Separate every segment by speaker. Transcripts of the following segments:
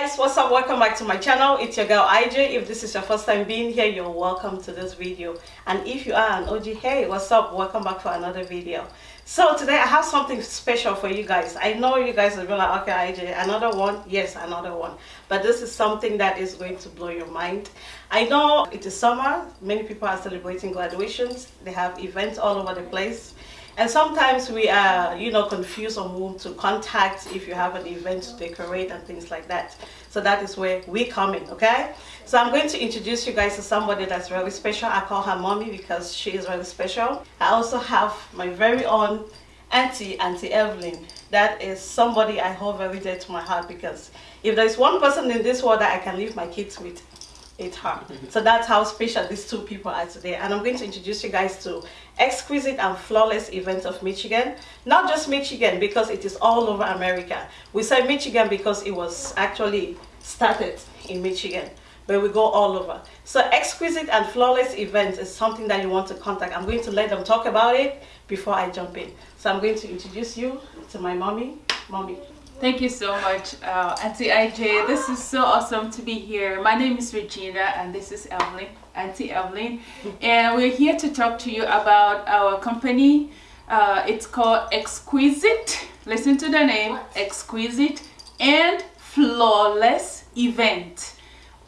Speaker 1: guys what's up? Welcome back to my channel. It's your girl ij if this is your first time being here you're welcome to this video. And if you are an og hey what's up? Welcome back for another video. So today i have something special for you guys. I know you guys will be like okay ij another one? Yes another one. But this is something that is going to blow your mind. I know it is summer. Many people are celebrating graduations. They have events all over the place and sometimes we are, you know, confused on whom to contact if you have an event to decorate and things like that. So that is where we come in, okay? So I'm going to introduce you guys to somebody that's really special. I call her mommy because she is really special. I also have my very own auntie, Auntie Evelyn. That is somebody I hold very dear to my heart because if there's one person in this world that I can leave my kids with, her. So that's how special these two people are today. And I'm going to introduce you guys to Exquisite and Flawless Events of Michigan. Not just Michigan because it is all over America. We say Michigan because it was actually started in Michigan but we go all over. So exquisite and flawless events is something that you want to contact. I'm going to let them talk about it before I jump in. So I'm going to introduce you to my mommy. Mommy,
Speaker 2: Thank you so much, uh, Auntie IJ. This is so awesome to be here. My name is Regina and this is Evelyn, Auntie Evelyn. And we're here to talk to you about our company. Uh, it's called Exquisite. Listen to the name, Exquisite and Flawless Event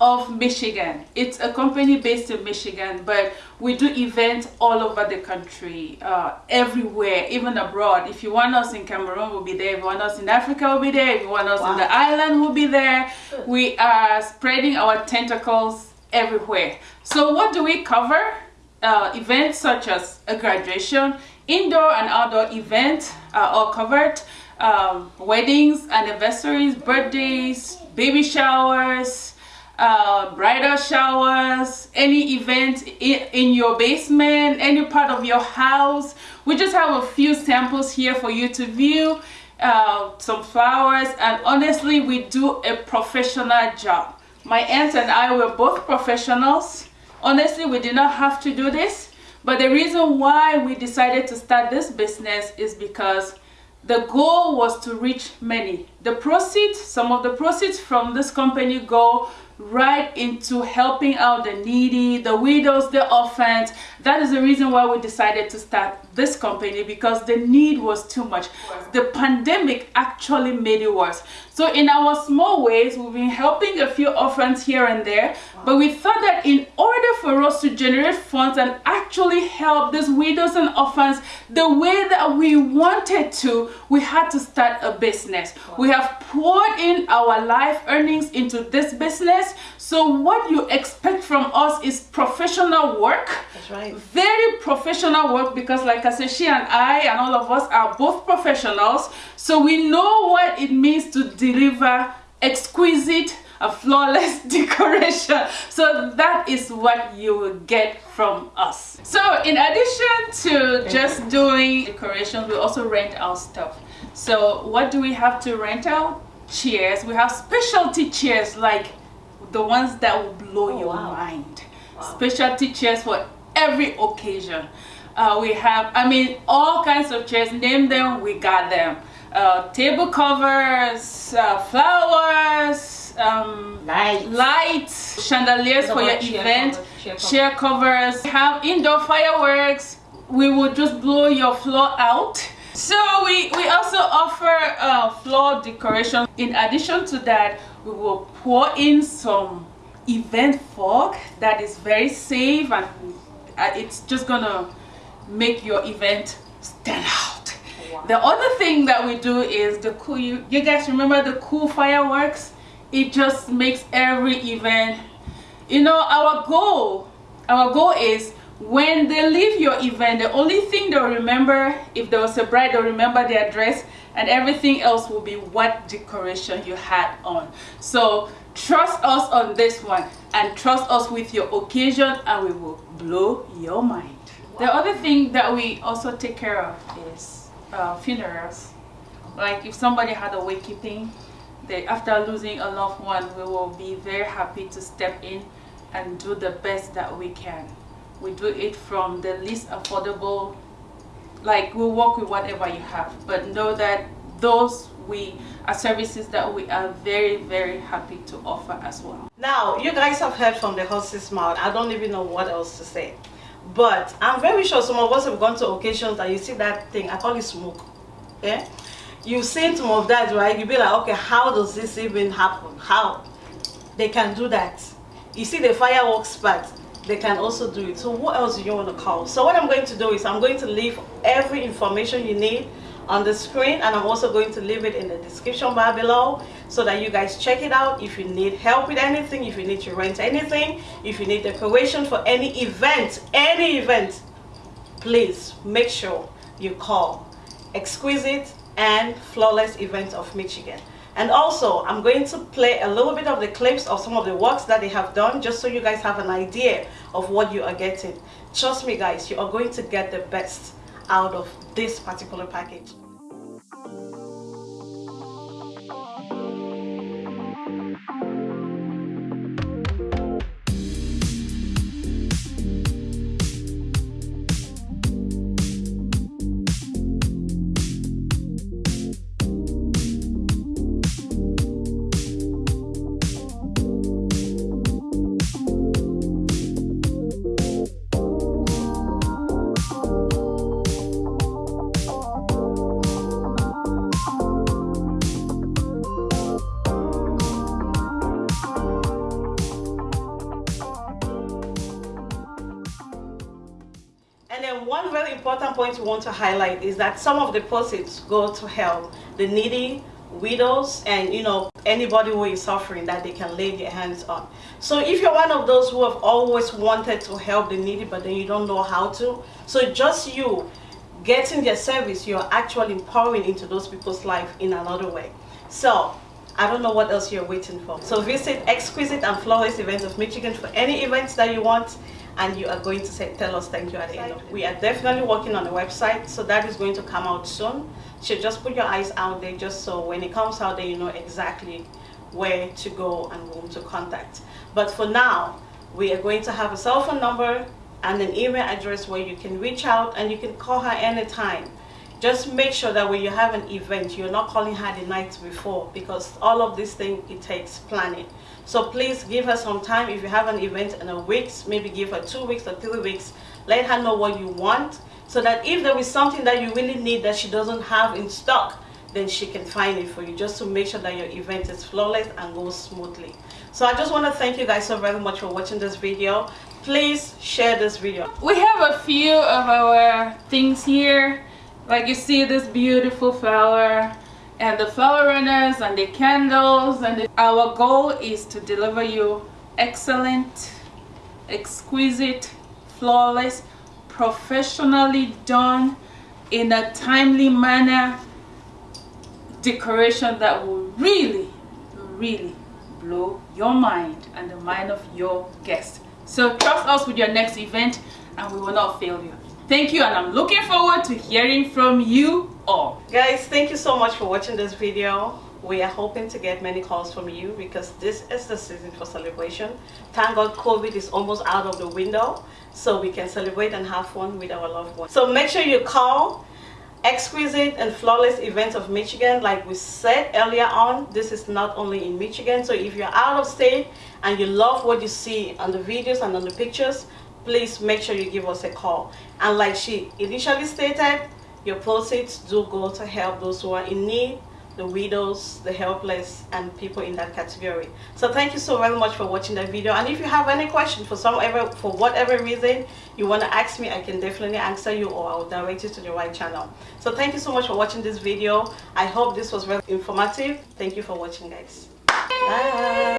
Speaker 2: of Michigan. It's a company based in Michigan, but we do events all over the country, uh, everywhere, even abroad. If you want us in Cameroon, we'll be there. If you want us in Africa, we'll be there. If you want us wow. in the island, we'll be there. Good. We are spreading our tentacles everywhere. So what do we cover? Uh, events such as a graduation, indoor and outdoor events are all covered. Um, weddings, anniversaries, birthdays, baby showers, uh, bridal showers, any event in, your basement, any part of your house. We just have a few samples here for you to view, uh, some flowers, and honestly, we do a professional job. My aunt and I were both professionals. Honestly, we did not have to do this, but the reason why we decided to start this business is because the goal was to reach many. The proceeds, some of the proceeds from this company go right into helping out the needy, the widows, the orphans. That is the reason why we decided to start this company because the need was too much. The pandemic actually made it worse. So in our small ways, we've been helping a few orphans here and there. But we thought that in order for us to generate funds and actually help these widows and orphans the way that we wanted to, we had to start a business. Wow. We have poured in our life earnings into this business. So what you expect from us is professional work.
Speaker 1: That's right.
Speaker 2: Very professional work because like I said, she and I and all of us are both professionals. So we know what it means to deliver exquisite a flawless decoration. So that is what you will get from us. So in addition to just doing decorations we also rent our stuff. So what do we have to rent out? Chairs. We have specialty chairs like the ones that will blow oh, your wow. mind. Wow. specialty chairs for every occasion. Uh, we have i mean all kinds of chairs. Name them we got them. Uh, table covers uh, flowers um,
Speaker 1: lights.
Speaker 2: lights chandeliers for your event covers, chair, covers. we have indoor fireworks we will just blow your floor out so we we also offer uh, floor decoration in addition to that we will pour in some event fog that is very safe and uh, it's just gonna make your event stand out wow. the other thing that we do is the cool you, you guys remember the cool fireworks it just makes every event you know our goal our goal is when they leave your event the only thing they'll remember if there was a bride they'll remember their dress and everything else will be what decoration you had on. So trust us on this one and trust us with your occasion and we will blow your mind. Wow. the other thing that we also take care of is uh, funerals. Like if somebody had a wakekeeping they after losing a loved one we will be very happy to step in and do the best that we can. We do it from the least affordable like we'll work with whatever you have but know that those we are services that we are very very happy to offer as well.
Speaker 1: Now you guys have heard from the horse's mouth. I don't even know what else to say. But i'm very sure some of us have gone to occasions that you see that thing. I call it smoke. Yeah you've seen some of that right? You'll be like okay how does this even happen? How? They can do that. You see the fireworks part they can also do it. So what else do you want to call? So what i'm going to do is i'm going to leave every information you need on the screen and I'm also going to leave it in the description bar below so that you guys check it out if you need help with anything if you need to rent anything if you need decoration for any event any event please make sure you call. Exquisite and flawless events of Michigan and also I'm going to play a little bit of the clips of some of the works that they have done just so you guys have an idea of what you are getting trust me guys you are going to get the best out of this particular package. Point we want to highlight is that some of the proceeds go to help the needy, widows, and you know anybody who is suffering that they can lay their hands on. So if you're one of those who have always wanted to help the needy but then you don't know how to, so just you getting their service, you're actually empowering into those people's life in another way. So I don't know what else you're waiting for. So visit Exquisite and Flawless Events of Michigan for any events that you want and you are going to say, tell us thank you at the end. We are definitely working on the website, so that is going to come out soon. So just put your eyes out there just so when it comes out there, you know exactly where to go and whom to contact. But for now, we are going to have a cell phone number and an email address where you can reach out and you can call her anytime just make sure that when you have an event you're not calling her the night before because all of this thing it takes planning so please give her some time if you have an event in a week maybe give her two weeks or three weeks. Let her know what you want so that if there is something that you really need that she doesn't have in stock then she can find it for you just to make sure that your event is flawless and goes smoothly. So i just want to thank you guys so very much for watching this video. Please share this video.
Speaker 2: We have a few of our things here. Like you see this beautiful flower and the flower runners and the candles and the, our goal is to deliver you excellent exquisite flawless professionally done in a timely manner decoration that will really really blow your mind and the mind of your guests. So trust us with your next event and we will not fail you. Thank you and I'm looking forward to hearing from you all.
Speaker 1: Guys, thank you so much for watching this video. We are hoping to get many calls from you because this is the season for celebration. Thank God COVID is almost out of the window so we can celebrate and have fun with our loved ones. So make sure you call exquisite and flawless events of Michigan like we said earlier on this is not only in Michigan so if you're out of state and you love what you see on the videos and on the pictures please make sure you give us a call. And like she initially stated, your proceeds do go to help those who are in need, the widows, the helpless, and people in that category. So thank you so very much for watching that video. And if you have any question for some ever, for whatever reason you want to ask me, I can definitely answer you or I'll direct you to the right channel. So thank you so much for watching this video. I hope this was very informative. Thank you for watching guys. Bye.